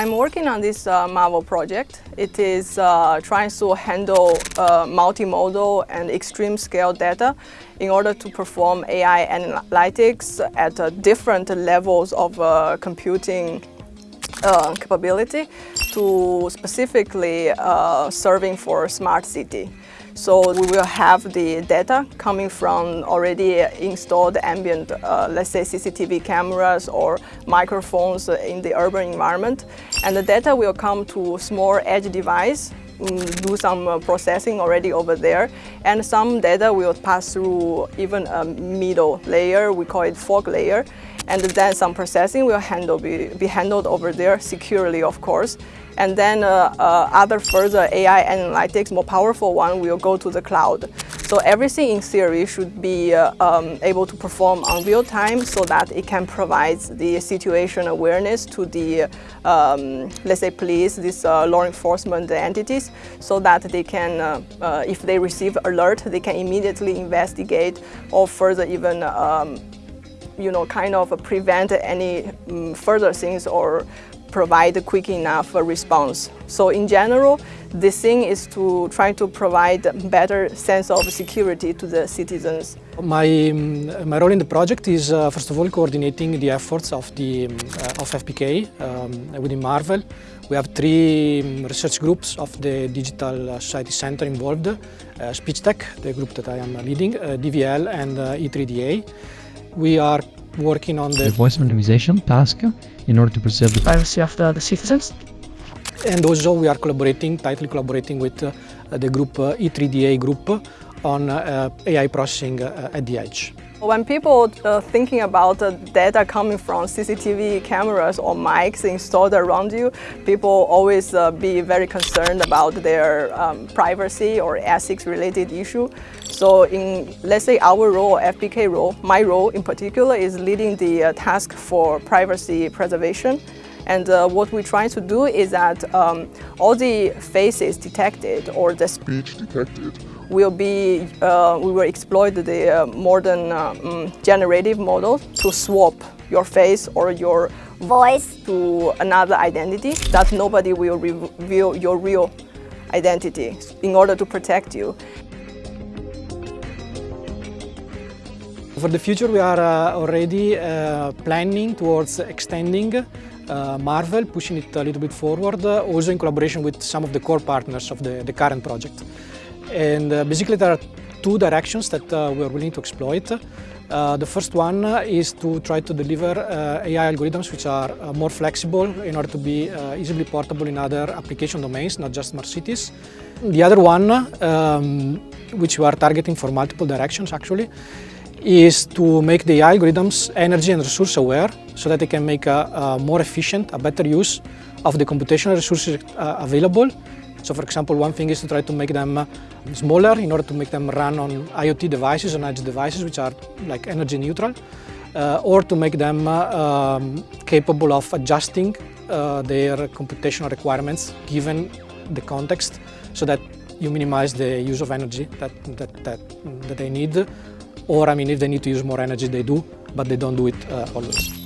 I'm working on this uh, Marvel project. It is uh, trying to handle uh, multimodal and extreme scale data in order to perform AI analytics at uh, different levels of uh, computing uh, capability to specifically serving for smart city. So we will have the data coming from already installed ambient, uh, let's say CCTV cameras or microphones in the urban environment. And the data will come to small edge device do some uh, processing already over there. And some data will pass through even a middle layer, we call it fog layer. And then some processing will handle, be, be handled over there securely of course. And then uh, uh, other further AI analytics, more powerful one, will go to the cloud. So everything in theory should be uh, um, able to perform on real time so that it can provide the situation awareness to the, um, let's say, police, these uh, law enforcement entities, so that they can, uh, uh, if they receive alert, they can immediately investigate or further even um, you know, kind of prevent any um, further things or provide a quick enough response. So in general, the thing is to try to provide better sense of security to the citizens. My, my role in the project is, uh, first of all, coordinating the efforts of, the, uh, of FBK um, within Marvel. We have three um, research groups of the Digital Society Center involved, uh, SpeechTek, the group that I am leading, uh, DVL and uh, E3DA. We are working on the, the voice anonymization task in order to preserve the privacy of the, the citizens. And also we are collaborating, tightly collaborating with uh, the group uh, E3DA group on uh, AI processing at the edge. When people uh, thinking about the data coming from CCTV cameras or mics installed around you, people always uh, be very concerned about their um, privacy or ethics related issue. So in, let's say our role, FBK role, my role in particular is leading the uh, task for privacy preservation. And uh, what we're trying to do is that um, all the faces detected or the speech detected will be, uh, we will exploit the uh, modern um, generative model to swap your face or your voice to another identity that nobody will reveal your real identity in order to protect you. For the future we are uh, already uh, planning towards extending uh, Marvel, pushing it a little bit forward, uh, also in collaboration with some of the core partners of the, the current project. And uh, basically there are two directions that uh, we are willing to exploit. Uh, the first one is to try to deliver uh, AI algorithms which are more flexible in order to be easily portable in other application domains, not just smart cities. The other one, um, which we are targeting for multiple directions actually, is to make the algorithms energy and resource aware so that they can make a, a more efficient, a better use of the computational resources available so for example, one thing is to try to make them uh, smaller in order to make them run on IoT devices, on edge devices, which are like energy neutral, uh, or to make them uh, um, capable of adjusting uh, their computational requirements given the context so that you minimize the use of energy that, that, that, that they need. Or I mean, if they need to use more energy, they do, but they don't do it uh, always.